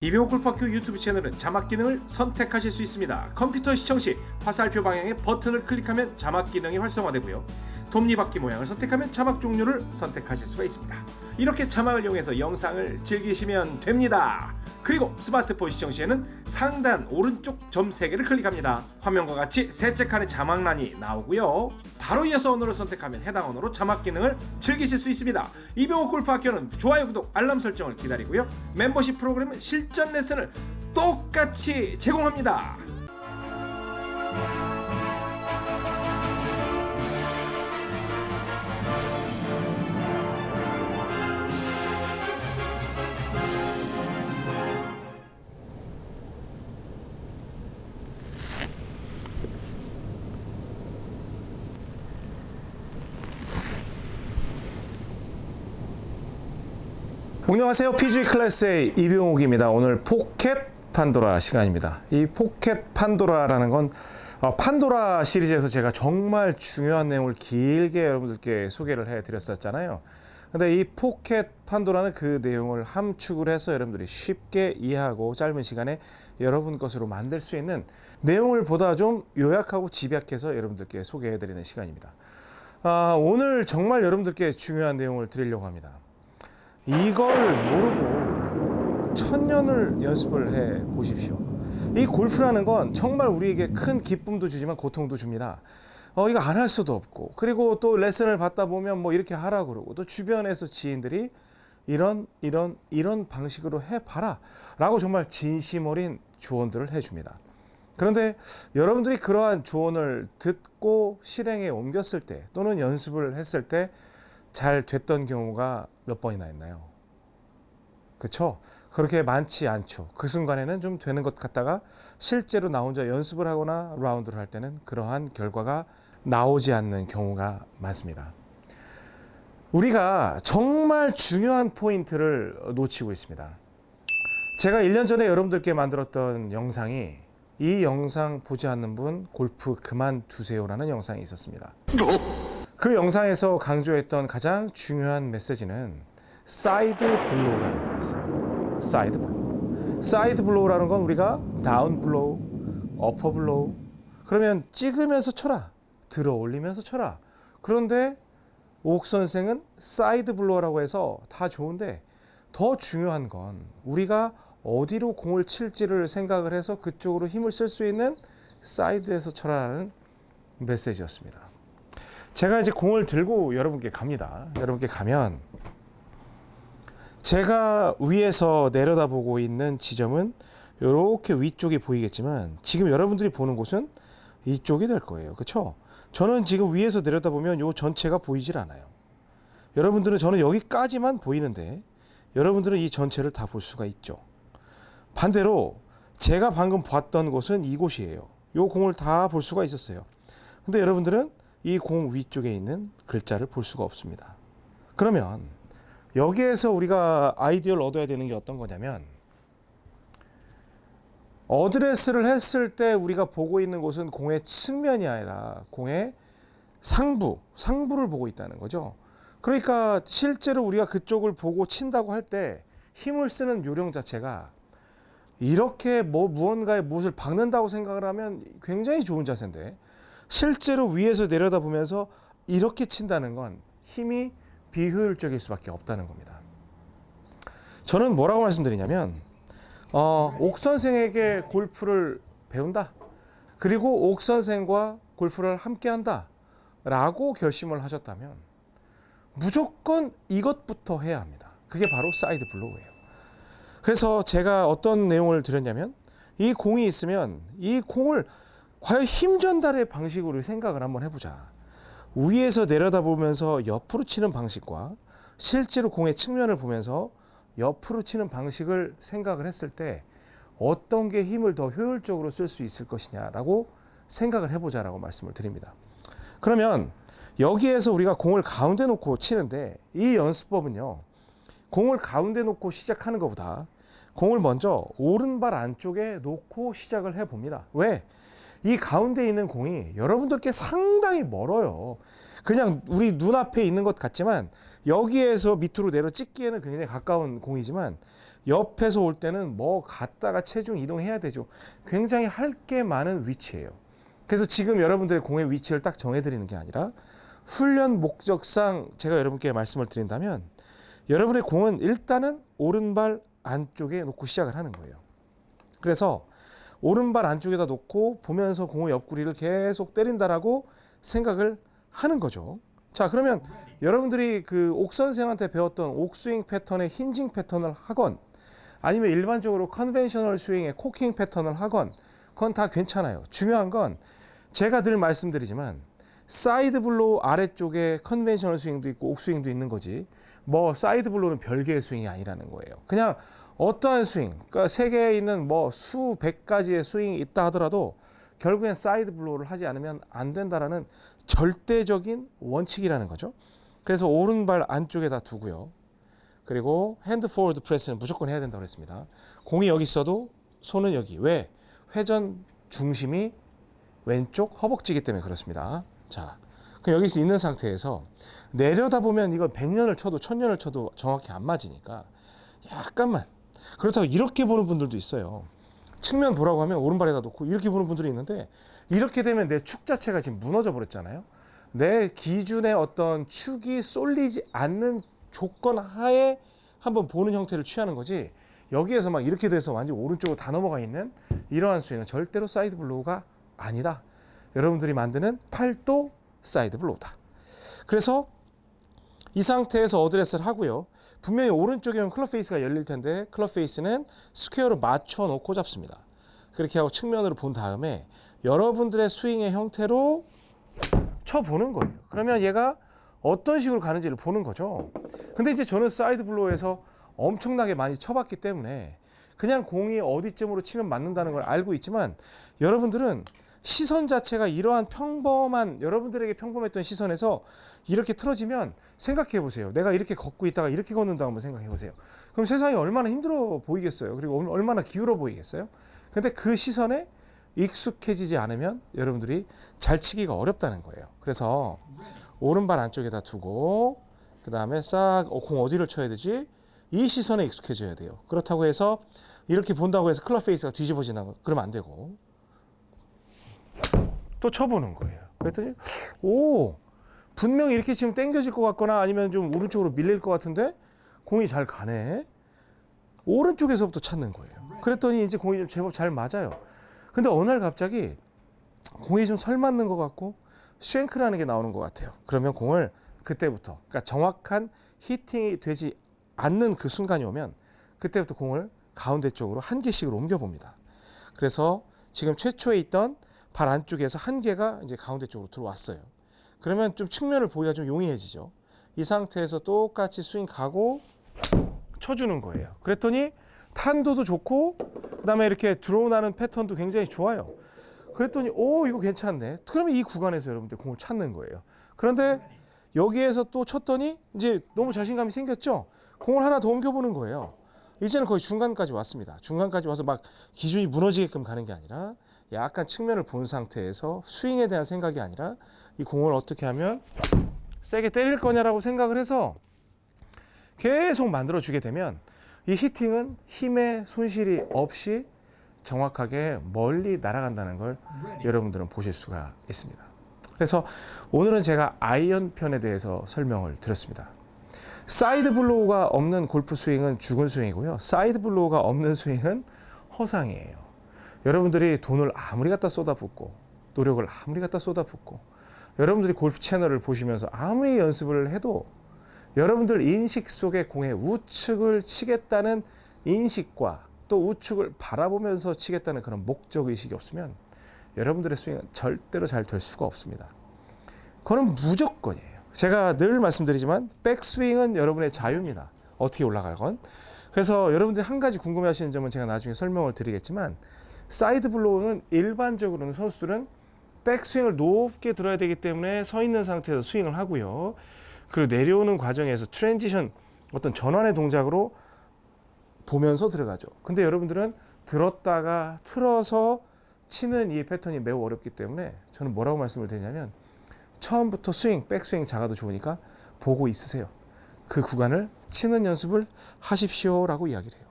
이병호 골프학교 유튜브 채널은 자막 기능을 선택하실 수 있습니다. 컴퓨터 시청 시 화살표 방향의 버튼을 클릭하면 자막 기능이 활성화되고요. 톱니바퀴 모양을 선택하면 자막 종류를 선택하실 수가 있습니다. 이렇게 자막을 이용해서 영상을 즐기시면 됩니다. 그리고 스마트폰 시청 시에는 상단 오른쪽 점 3개를 클릭합니다. 화면과 같이 셋째 칸에 자막란이 나오고요. 바로 이어서 언어를 선택하면 해당 언어로 자막 기능을 즐기실 수 있습니다. 이병호 골프학교는 좋아요, 구독, 알람 설정을 기다리고요. 멤버십 프로그램은 실전 레슨을 똑같이 제공합니다. 안녕하세요. PG 클래스의 이병옥입니다. 오늘 포켓 판도라 시간입니다. 이 포켓 판도라라는 건 어, 판도라 시리즈에서 제가 정말 중요한 내용을 길게 여러분들께 소개를 해 드렸었잖아요. 근데 이 포켓 판도라는 그 내용을 함축을 해서 여러분들이 쉽게 이해하고 짧은 시간에 여러분 것으로 만들 수 있는 내용을 보다 좀 요약하고 집약해서 여러분들께 소개해 드리는 시간입니다. 아, 오늘 정말 여러분들께 중요한 내용을 드리려고 합니다. 이걸 모르고 천년을 연습을 해 보십시오. 이 골프라는 건 정말 우리에게 큰 기쁨도 주지만 고통도 줍니다. 어, 이거 안 할 수도 없고, 그리고 또 레슨을 받다 보면 뭐 이렇게 하라 그러고, 또 주변에서 지인들이 이런, 이런, 이런 방식으로 해봐라. 라고 정말 진심 어린 조언들을 해줍니다. 그런데 여러분들이 그러한 조언을 듣고 실행에 옮겼을 때, 또는 연습을 했을 때, 잘 됐던 경우가 몇 번이나 있나요? 그렇죠? 그렇게 많지 않죠. 그 순간에는 좀 되는 것 같다가 실제로 나 혼자 연습을 하거나 라운드를 할 때는 그러한 결과가 나오지 않는 경우가 많습니다. 우리가 정말 중요한 포인트를 놓치고 있습니다. 제가 1년 전에 여러분들께 만들었던 영상이 이 영상 보지 않는 분 골프 그만두세요라는 영상이 있었습니다. 그 영상에서 강조했던 가장 중요한 메시지는 side blow라는 거였어요. side blow. side blow라는 건 우리가 down blow, upper blow. 그러면 찍으면서 쳐라. 들어 올리면서 쳐라. 그런데 옥 선생은 side blow라고 해서 다 좋은데 더 중요한 건 우리가 어디로 공을 칠지를 생각을 해서 그쪽으로 힘을 쓸 수 있는 사이드에서 쳐라라는 메시지였습니다. 제가 이제 공을 들고 여러분께 갑니다. 여러분께 가면 제가 위에서 내려다보고 있는 지점은 이렇게 위쪽이 보이겠지만 지금 여러분들이 보는 곳은 이쪽이 될 거예요. 그렇죠? 저는 지금 위에서 내려다보면 이 전체가 보이질 않아요. 여러분들은 저는 여기까지만 보이는데 여러분들은 이 전체를 다 볼 수가 있죠. 반대로 제가 방금 봤던 곳은 이곳이에요. 이 공을 다 볼 수가 있었어요. 근데 여러분들은 이 공 위쪽에 있는 글자를 볼 수가 없습니다. 그러면 여기에서 우리가 아이디어를 얻어야 되는 게 어떤 거냐면 어드레스를 했을 때 우리가 보고 있는 곳은 공의 측면이 아니라 공의 상부, 상부를 보고 있다는 거죠. 그러니까 실제로 우리가 그쪽을 보고 친다고 할 때 힘을 쓰는 요령 자체가 이렇게 뭐 무언가에 무엇을 박는다고 생각을 하면 굉장히 좋은 자세인데 실제로 위에서 내려다 보면서 이렇게 친다는 건 힘이 비효율적일 수밖에 없다는 겁니다. 저는 뭐라고 말씀드리냐면 어, 옥 선생에게 골프를 배운다. 그리고 옥 선생과 골프를 함께 한다. 라고 결심을 하셨다면 무조건 이것부터 해야 합니다. 그게 바로 side blow예요. 그래서 제가 어떤 내용을 드렸냐면 이 공이 있으면 이 공을 과연 힘 전달의 방식으로 생각을 한번 해보자. 위에서 내려다보면서 옆으로 치는 방식과 실제로 공의 측면을 보면서 옆으로 치는 방식을 생각을 했을 때 어떤 게 힘을 더 효율적으로 쓸 수 있을 것이냐라고 생각을 해보자라고 말씀을 드립니다. 그러면 여기에서 우리가 공을 가운데 놓고 치는데 이 연습법은요. 공을 가운데 놓고 시작하는 것보다 공을 먼저 오른발 안쪽에 놓고 시작을 해 봅니다. 왜? 이 가운데 있는 공이 여러분들께 상당히 멀어요. 그냥 우리 눈앞에 있는 것 같지만 여기에서 밑으로 내려 찍기에는 굉장히 가까운 공이지만 옆에서 올 때는 뭐 갔다가 체중 이동해야 되죠. 굉장히 할 게 많은 위치예요. 그래서 지금 여러분들의 공의 위치를 딱 정해드리는 게 아니라 훈련 목적상 제가 여러분께 말씀을 드린다면 여러분의 공은 일단은 오른발 안쪽에 놓고 시작을 하는 거예요. 그래서 오른발 안쪽에다 놓고 보면서 공의 옆구리를 계속 때린다라고 생각을 하는 거죠. 자, 그러면 여러분들이 그 옥 선생한테 배웠던 옥스윙 패턴의 hinging 패턴을 하건 아니면 일반적으로 conventional 스윙의 cocking 패턴을 하건 그건 다 괜찮아요. 중요한 건 제가 늘 말씀드리지만 side blow 아래쪽에 conventional 스윙도 있고 옥스윙도 있는 거지 뭐 side blow는 별개의 스윙이 아니라는 거예요. 그냥 어떠한 스윙, 그러니까 세계에 있는 뭐 수백 가지의 스윙이 있다 하더라도 결국엔 side blow를 하지 않으면 안 된다라는 절대적인 원칙이라는 거죠. 그래서 오른발 안쪽에다 두고요. 그리고 hand forward press는 무조건 해야 된다고 했습니다. 공이 여기 있어도 손은 여기. 왜? 회전 중심이 왼쪽 허벅지기 때문에 그렇습니다. 자, 그럼 여기 있는 상태에서 내려다 보면 이거 100년을 쳐도 1000년을 쳐도 정확히 안 맞으니까 약간만 그렇다고 이렇게 보는 분들도 있어요. 측면 보라고 하면 오른발에다 놓고 이렇게 보는 분들이 있는데 이렇게 되면 내 축 자체가 지금 무너져 버렸잖아요. 내 기준의 어떤 축이 쏠리지 않는 조건 하에 한번 보는 형태를 취하는 거지 여기에서 막 이렇게 돼서 완전 오른쪽으로 다 넘어가 있는 이러한 스윙은 절대로 side blow가 아니다. 여러분들이 만드는 팔도 side blow다. 그래서 이 상태에서 어드레스를 하고요. 분명히 오른쪽에는 club face가 열릴 텐데 club face는 square로 맞춰 놓고 잡습니다. 그렇게 하고 측면으로 본 다음에 여러분들의 스윙의 형태로 쳐보는 거예요. 그러면 얘가 어떤 식으로 가는지를 보는 거죠. 근데 이제 저는 side blow에서 엄청나게 많이 쳐봤기 때문에 그냥 공이 어디쯤으로 치면 맞는다는 걸 알고 있지만 여러분들은 시선 자체가 이러한 평범한 여러분들에게 평범했던 시선에서 이렇게 틀어지면 생각해 보세요. 내가 이렇게 걷고 있다가 이렇게 걷는다 한번 생각해 보세요. 그럼 세상이 얼마나 힘들어 보이겠어요. 그리고 얼마나 기울어 보이겠어요. 근데 그 시선에 익숙해지지 않으면 여러분들이 잘 치기가 어렵다는 거예요. 그래서 오른발 안쪽에다 두고 그 다음에 싹 공 어디를 쳐야 되지? 이 시선에 익숙해져야 돼요. 그렇다고 해서 이렇게 본다고 해서 club face가 뒤집어지나 그러면 안 되고 또 쳐보는 거예요. 그랬더니 오 분명히 이렇게 치면 땡겨질 것 같거나 아니면 좀 오른쪽으로 밀릴 것 같은데 공이 잘 가네. 오른쪽에서부터 찾는 거예요. 그랬더니 이제 공이 좀 제법 잘 맞아요. 근데 어느 날 갑자기 공이 좀 설 맞는 것 같고 쉔크라는 게 나오는 것 같아요. 그러면 공을 그때부터 그러니까 정확한 히팅이 되지 않는 그 순간이 오면 그때부터 공을 가운데 쪽으로 한 개씩으로 옮겨 봅니다. 그래서 지금 최초에 있던 발 안쪽에서 한 개가 이제 가운데 쪽으로 들어왔어요. 그러면 좀 측면을 보기가 좀 용이해지죠. 이 상태에서 똑같이 스윙 가고 쳐주는 거예요. 그랬더니 탄도도 좋고 그다음에 이렇게 드로우나는 패턴도 굉장히 좋아요. 그랬더니 오 이거 괜찮네. 그러면 이 구간에서 여러분들 공을 찾는 거예요. 그런데 여기에서 또 쳤더니 이제 너무 자신감이 생겼죠. 공을 하나 더 옮겨보는 거예요. 이제는 거의 중간까지 왔습니다. 중간까지 와서 막 기준이 무너지게끔 가는 게 아니라 약간 측면을 본 상태에서 스윙에 대한 생각이 아니라 이 공을 어떻게 하면 세게 때릴 거냐라고 생각을 해서 계속 만들어 주게 되면 이 hitting은 힘의 손실이 없이 정확하게 멀리 날아간다는 걸 여러분들은 보실 수가 있습니다. 그래서 오늘은 제가 아이언 편에 대해서 설명을 드렸습니다. side blow가 없는 골프 스윙은 죽은 스윙이고요. side blow가 없는 스윙은 허상이에요. 여러분들이 돈을 아무리 갖다 쏟아붓고 노력을 아무리 갖다 쏟아붓고 여러분들이 골프 채널을 보시면서 아무리 연습을 해도 여러분들 인식 속에 공의 우측을 치겠다는 인식과 또 우측을 바라보면서 치겠다는 그런 목적 의식이 없으면 여러분들의 스윙은 절대로 잘 될 수가 없습니다. 그건 무조건이에요. 제가 늘 말씀드리지만 백스윙은 여러분의 자유입니다. 어떻게 올라갈 건. 그래서 여러분들이 한 가지 궁금해하시는 점은 제가 나중에 설명을 드리겠지만 side blow는 일반적으로는 선수들은 백스윙을 높게 들어야 되기 때문에 서 있는 상태에서 스윙을 하고요. 그 내려오는 과정에서 transition 어떤 전환의 동작으로 보면서 들어가죠. 근데 여러분들은 들었다가 틀어서 치는 이 패턴이 매우 어렵기 때문에 저는 뭐라고 말씀을 드리냐면 처음부터 스윙, 백스윙 작아도 좋으니까 보고 있으세요. 그 구간을 치는 연습을 하십시오라고 이야기를 해요.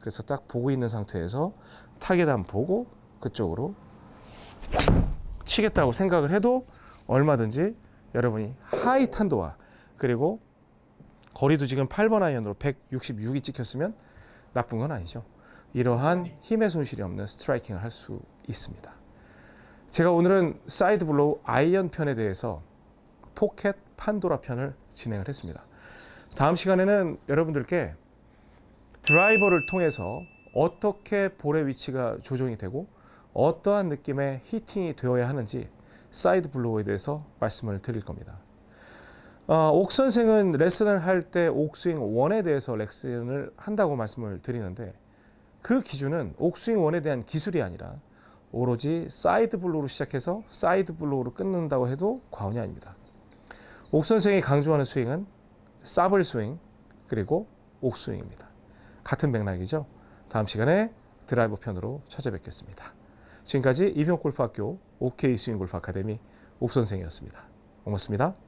그래서 딱 보고 있는 상태에서 타겟안 보고 그쪽으로 치겠다고 생각을 해도 얼마든지 여러분이 high 탄도와 그리고 거리도 지금 8번 아이언으로 166이 찍혔으면 나쁜 건 아니죠. 이러한 힘의 손실이 없는 striking을 할 수 있습니다. 제가 오늘은 side blow 아이언 편에 대해서 포켓 판도라 편을 진행을 했습니다. 다음 시간에는 여러분들께 드라이버를 통해서 어떻게 볼의 위치가 조정이 되고 어떠한 느낌의 hitting이 되어야 하는지 side blow에 대해서 말씀을 드릴 겁니다. 어, 옥 선생은 레슨을 할 때 옥스윙 원에 대해서 레슨을 한다고 말씀을 드리는데 그 기준은 옥스윙 원에 대한 기술이 아니라 오로지 side blow로 시작해서 side blow로 끊는다고 해도 과언이 아닙니다. 옥 선생이 강조하는 스윙은 사블 스윙 그리고 옥스윙입니다. 같은 맥락이죠. 다음 시간에 드라이버 편으로 찾아뵙겠습니다. 지금까지 이병골프학교 OK 스윙골프 아카데미 옥 선생이었습니다. 고맙습니다.